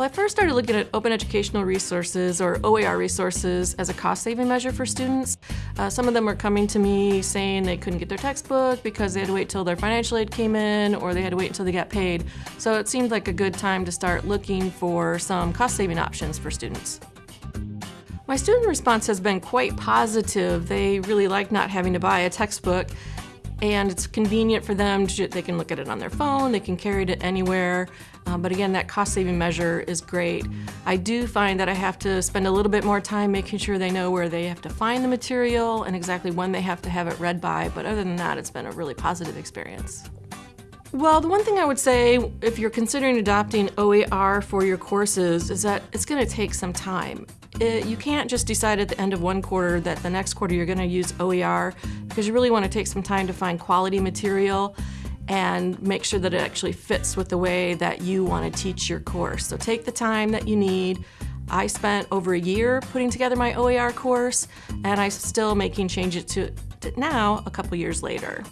Well, I first started looking at open educational resources or OER resources as a cost-saving measure for students. Uh, some of them were coming to me saying they couldn't get their textbook because they had to wait till their financial aid came in or they had to wait until they got paid. So it seemed like a good time to start looking for some cost-saving options for students. My student response has been quite positive. They really like not having to buy a textbook and it's convenient for them. To, they can look at it on their phone, they can carry it anywhere. Um, but again, that cost saving measure is great. I do find that I have to spend a little bit more time making sure they know where they have to find the material and exactly when they have to have it read by. But other than that, it's been a really positive experience. Well, the one thing I would say if you're considering adopting OER for your courses is that it's going to take some time. It, you can't just decide at the end of one quarter that the next quarter you're going to use OER because you really want to take some time to find quality material and make sure that it actually fits with the way that you want to teach your course. So take the time that you need. I spent over a year putting together my OER course and I'm still making changes to it now a couple years later.